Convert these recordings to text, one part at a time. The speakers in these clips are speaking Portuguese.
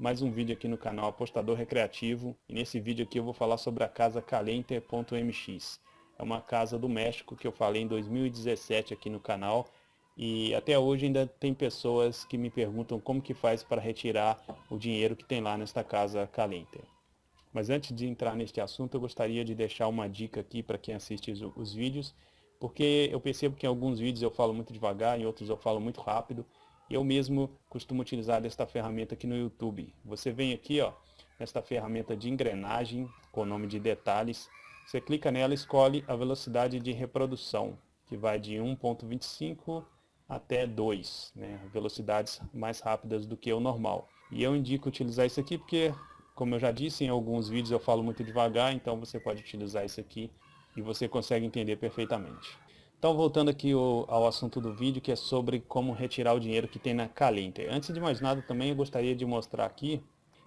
mais um vídeo aqui no canal Apostador Recreativo. E nesse vídeo aqui eu vou falar sobre a casa Calenter.mx é uma casa do México que eu falei em 2017 aqui no canal. E até hoje ainda tem pessoas que me perguntam como que faz para retirar o dinheiro que tem lá nesta casa Calenter. Mas antes de entrar neste assunto eu gostaria de deixar uma dica aqui para quem assiste os, os vídeos porque eu percebo que em alguns vídeos eu falo muito devagar, em outros eu falo muito rápido eu mesmo costumo utilizar esta ferramenta aqui no YouTube. Você vem aqui, ó, nesta ferramenta de engrenagem, com o nome de detalhes. Você clica nela e escolhe a velocidade de reprodução, que vai de 1.25 até 2, né? velocidades mais rápidas do que o normal. E eu indico utilizar isso aqui porque, como eu já disse, em alguns vídeos eu falo muito devagar, então você pode utilizar isso aqui e você consegue entender perfeitamente. Então voltando aqui ao assunto do vídeo, que é sobre como retirar o dinheiro que tem na Calenter. Antes de mais nada também eu gostaria de mostrar aqui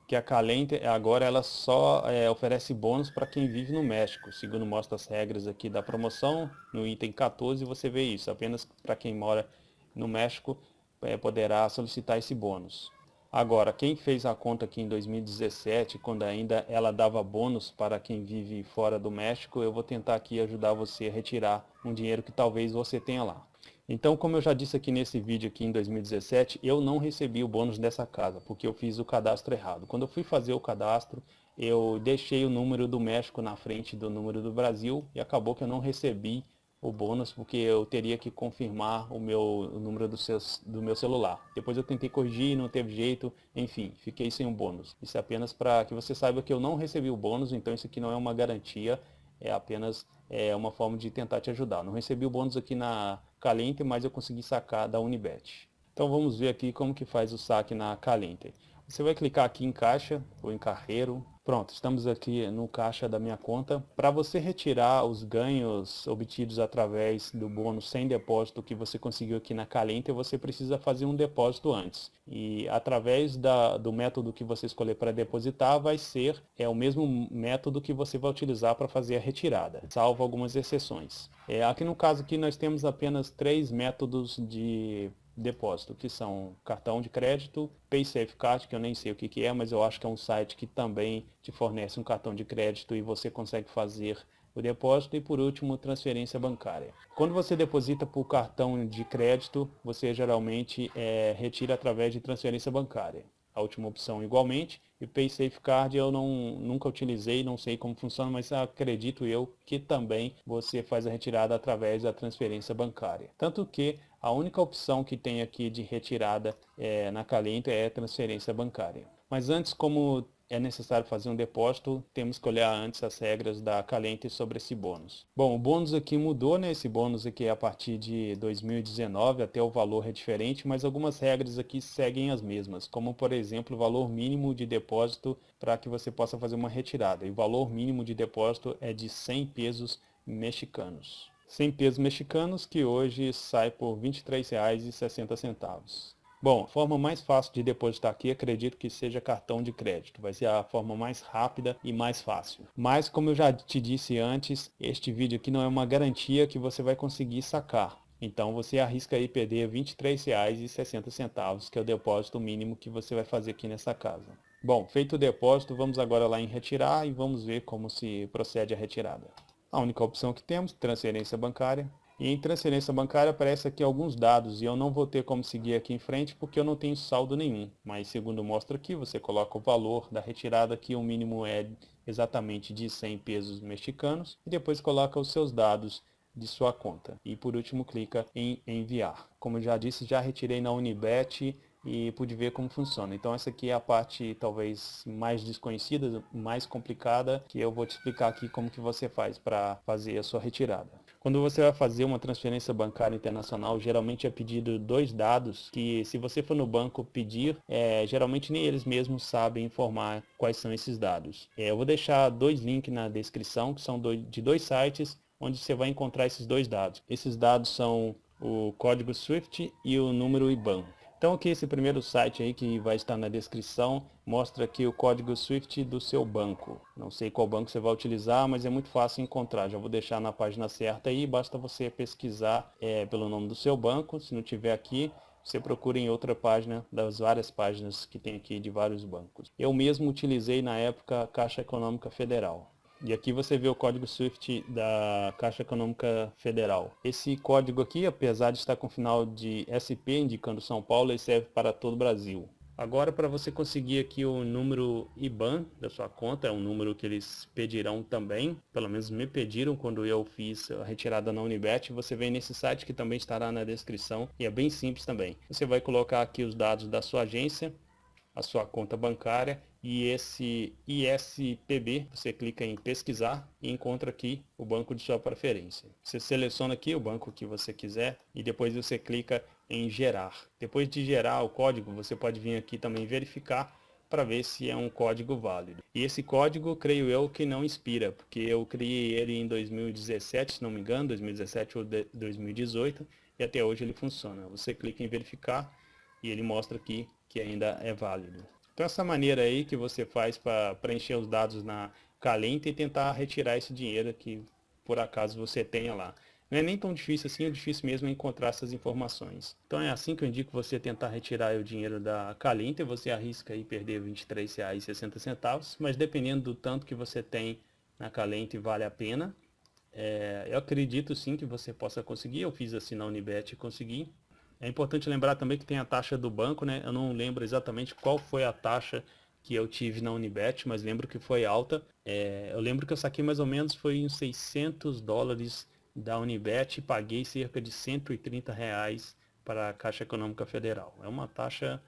que a Calenter agora ela só é, oferece bônus para quem vive no México. Segundo mostra as regras aqui da promoção, no item 14 você vê isso. Apenas para quem mora no México é, poderá solicitar esse bônus. Agora, quem fez a conta aqui em 2017, quando ainda ela dava bônus para quem vive fora do México, eu vou tentar aqui ajudar você a retirar um dinheiro que talvez você tenha lá. Então, como eu já disse aqui nesse vídeo aqui em 2017, eu não recebi o bônus dessa casa, porque eu fiz o cadastro errado. Quando eu fui fazer o cadastro, eu deixei o número do México na frente do número do Brasil e acabou que eu não recebi o bônus porque eu teria que confirmar o meu o número do, seus, do meu celular. Depois eu tentei corrigir, não teve jeito, enfim, fiquei sem o bônus. Isso é apenas para que você saiba que eu não recebi o bônus, então isso aqui não é uma garantia, é apenas é, uma forma de tentar te ajudar. Não recebi o bônus aqui na Calente, mas eu consegui sacar da Unibet. Então vamos ver aqui como que faz o saque na Calente. Você vai clicar aqui em caixa ou em carreiro, Pronto, estamos aqui no caixa da minha conta. Para você retirar os ganhos obtidos através do bônus sem depósito que você conseguiu aqui na Calente, você precisa fazer um depósito antes. E através da, do método que você escolher para depositar, vai ser é o mesmo método que você vai utilizar para fazer a retirada, salvo algumas exceções. É, aqui no caso aqui nós temos apenas três métodos de depósito, que são cartão de crédito, PaySafeCard, que eu nem sei o que, que é, mas eu acho que é um site que também te fornece um cartão de crédito e você consegue fazer o depósito e por último transferência bancária. Quando você deposita por cartão de crédito, você geralmente é, retira através de transferência bancária. A última opção igualmente, e PaySafeCard eu não, nunca utilizei, não sei como funciona, mas acredito eu que também você faz a retirada através da transferência bancária. Tanto que a única opção que tem aqui de retirada é, na Calento é transferência bancária. Mas antes, como é necessário fazer um depósito, temos que olhar antes as regras da Calente sobre esse bônus. Bom, o bônus aqui mudou, né? Esse bônus aqui é a partir de 2019, até o valor é diferente, mas algumas regras aqui seguem as mesmas, como por exemplo o valor mínimo de depósito para que você possa fazer uma retirada. E o valor mínimo de depósito é de 100 pesos mexicanos. 100 pesos mexicanos, que hoje sai por R$ 23,60. Bom, a forma mais fácil de depositar aqui, acredito que seja cartão de crédito. Vai ser a forma mais rápida e mais fácil. Mas, como eu já te disse antes, este vídeo aqui não é uma garantia que você vai conseguir sacar. Então você arrisca aí perder R$ 23,60, que é o depósito mínimo que você vai fazer aqui nessa casa. Bom, feito o depósito, vamos agora lá em retirar e vamos ver como se procede a retirada. A única opção que temos, transferência bancária. E em transferência bancária aparece aqui alguns dados e eu não vou ter como seguir aqui em frente porque eu não tenho saldo nenhum. Mas segundo mostra aqui, você coloca o valor da retirada que o mínimo é exatamente de 100 pesos mexicanos e depois coloca os seus dados de sua conta. E por último clica em enviar. Como já disse, já retirei na Unibet e pude ver como funciona. Então essa aqui é a parte talvez mais desconhecida, mais complicada, que eu vou te explicar aqui como que você faz para fazer a sua retirada. Quando você vai fazer uma transferência bancária internacional, geralmente é pedido dois dados que se você for no banco pedir, é, geralmente nem eles mesmos sabem informar quais são esses dados. É, eu vou deixar dois links na descrição, que são de dois sites, onde você vai encontrar esses dois dados. Esses dados são o código SWIFT e o número IBAN. Então aqui esse primeiro site aí que vai estar na descrição mostra aqui o código SWIFT do seu banco. Não sei qual banco você vai utilizar, mas é muito fácil encontrar. Já vou deixar na página certa aí, basta você pesquisar é, pelo nome do seu banco. Se não tiver aqui, você procura em outra página das várias páginas que tem aqui de vários bancos. Eu mesmo utilizei na época a Caixa Econômica Federal. E aqui você vê o código SWIFT da Caixa Econômica Federal. Esse código aqui, apesar de estar com final de SP, indicando São Paulo, ele serve para todo o Brasil. Agora, para você conseguir aqui o número IBAN da sua conta, é um número que eles pedirão também, pelo menos me pediram quando eu fiz a retirada na Unibet, você vem nesse site que também estará na descrição e é bem simples também. Você vai colocar aqui os dados da sua agência, a sua conta bancária e esse ISPB, você clica em pesquisar e encontra aqui o banco de sua preferência. Você seleciona aqui o banco que você quiser e depois você clica em gerar. Depois de gerar o código, você pode vir aqui também verificar para ver se é um código válido. E esse código, creio eu, que não expira, porque eu criei ele em 2017, se não me engano, 2017 ou 2018, e até hoje ele funciona. Você clica em verificar e ele mostra aqui que ainda é válido. Então essa maneira aí que você faz para preencher os dados na Calenta e tentar retirar esse dinheiro que por acaso você tenha lá. Não é nem tão difícil assim, o difícil mesmo é encontrar essas informações. Então é assim que eu indico você tentar retirar o dinheiro da Calenta, você arrisca aí perder R$ 23,60, mas dependendo do tanto que você tem na Calente vale a pena. É, eu acredito sim que você possa conseguir, eu fiz assim na Unibet e consegui. É importante lembrar também que tem a taxa do banco, né? Eu não lembro exatamente qual foi a taxa que eu tive na Unibet, mas lembro que foi alta. É, eu lembro que eu saquei mais ou menos foi uns 600 dólares da Unibet e paguei cerca de 130 reais para a Caixa Econômica Federal. É uma taxa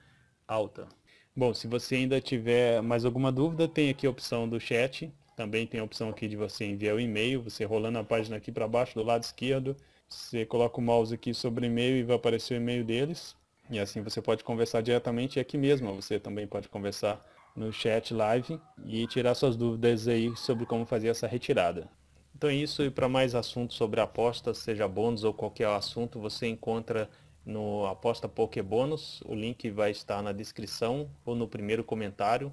alta. Bom, se você ainda tiver mais alguma dúvida, tem aqui a opção do chat. Também tem a opção aqui de você enviar o e-mail. Você rolando a página aqui para baixo do lado esquerdo. Você coloca o mouse aqui sobre e-mail e vai aparecer o e-mail deles. E assim você pode conversar diretamente aqui mesmo. Você também pode conversar no chat live e tirar suas dúvidas aí sobre como fazer essa retirada. Então é isso, e para mais assuntos sobre apostas, seja bônus ou qualquer assunto, você encontra no Aposta Pokébônus, o link vai estar na descrição ou no primeiro comentário.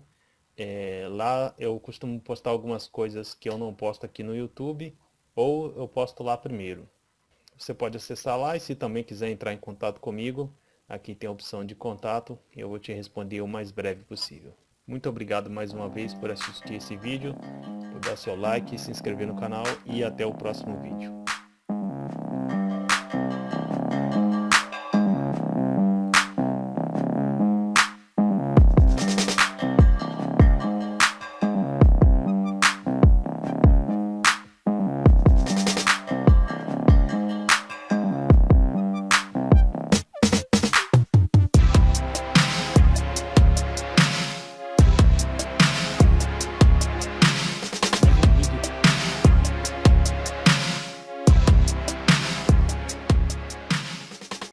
É, lá eu costumo postar algumas coisas que eu não posto aqui no YouTube, ou eu posto lá primeiro. Você pode acessar lá e se também quiser entrar em contato comigo, aqui tem a opção de contato e eu vou te responder o mais breve possível. Muito obrigado mais uma vez por assistir esse vídeo, por dar seu like, se inscrever no canal e até o próximo vídeo.